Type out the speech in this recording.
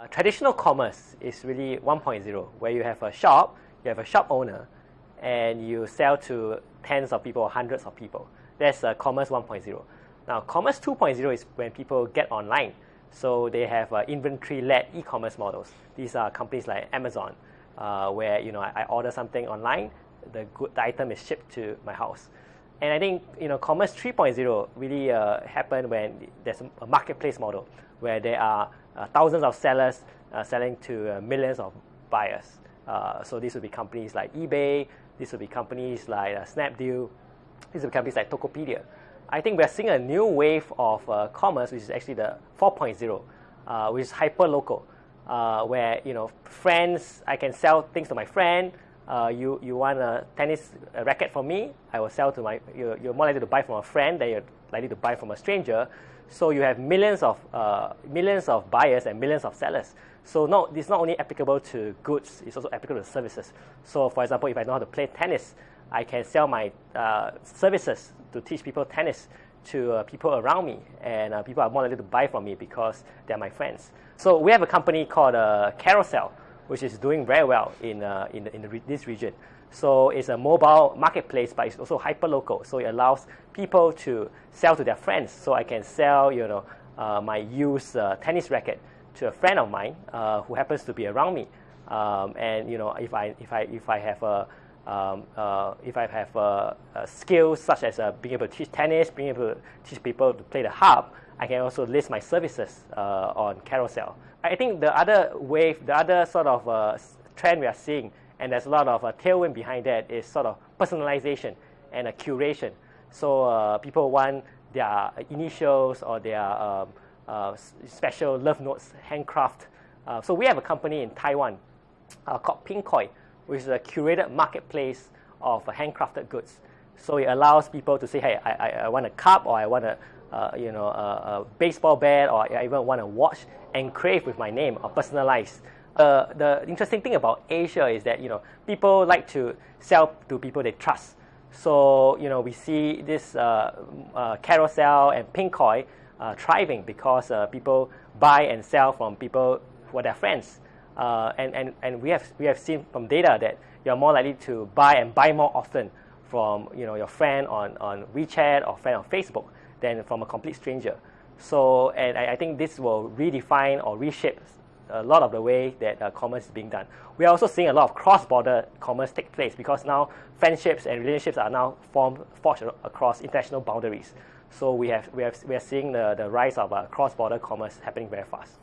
Uh, traditional commerce is really 1.0, where you have a shop, you have a shop owner, and you sell to tens of people hundreds of people. That's uh, commerce 1.0. Now, commerce 2.0 is when people get online. So they have uh, inventory-led e-commerce models. These are companies like Amazon, uh, where you know I, I, order something online, the good the item is shipped to my house. And I think you know commerce 3.0 really uh, happened when there's a marketplace model where there are uh, thousands of sellers uh, selling to uh, millions of buyers. so these would be companies like eBay, these would be companies like Snapdeal, these would be companies like Tokopedia. I think we're seeing a new wave of commerce, which is actually the 4.0, which is hyper local. Uh, where you know friends I can sell things to my friend. Uh, you you want a tennis racket from me? I will sell to my. You're, you're, more likely to buy from a friend than you're likely to buy from a stranger. So you have millions of, uh, millions of buyers and millions of sellers. So no, it's not only applicable to goods, it's also applicable to services. So for example, if I know how to play tennis, I can sell my uh, services to teach people tennis to uh, people around me, and uh, people are more likely to buy from me because they're my friends. So we have a company called uh, Carousell, which is doing very well in, uh, in, in re this region. So it's a mobile marketplace, but it's also hyper local. So it allows people to sell to their friends. So I can sell, you know, uh, my used uh, tennis racket to a friend of mine uh, who happens to be around me. Um, and you know, if I if I if I have a um, uh, if I have a, a skills such as uh, being able to teach tennis, being able to teach people to play the harp, I can also list my services uh, on Carousell. I think the other wave, the other sort of trend we are seeing and there's a lot of uh, tailwind behind that is sort of personalization and a curation. So uh, people want their initials or their um, uh, special love notes handcraft. Uh, so we have a company in Taiwan uh, called Pinkoi, which is a curated marketplace of handcrafted goods. So it allows people to say, hey, I, I want a cup or I want a, uh, you know, a, a, baseball bat or I even want a watch engraved with my name or personalized. Uh, the interesting thing about Asia is that you know people like to sell to people they trust. So you know we see this uh, uh, Carousell and Pinkoi thriving because people buy and sell from people who are their friends. Uh, and, and, and we have we have seen from data that you're more likely to buy and buy more often from you know your friend on, on WeChat or friend on Facebook than from a complete stranger. So and I, I think this will redefine or reshape a lot of the way that uh, commerce is being done. We are also seeing a lot of cross-border commerce take place because now friendships and relationships are now formed, forged across international boundaries. So we have we have we are seeing the, the rise of uh, cross-border commerce happening very fast.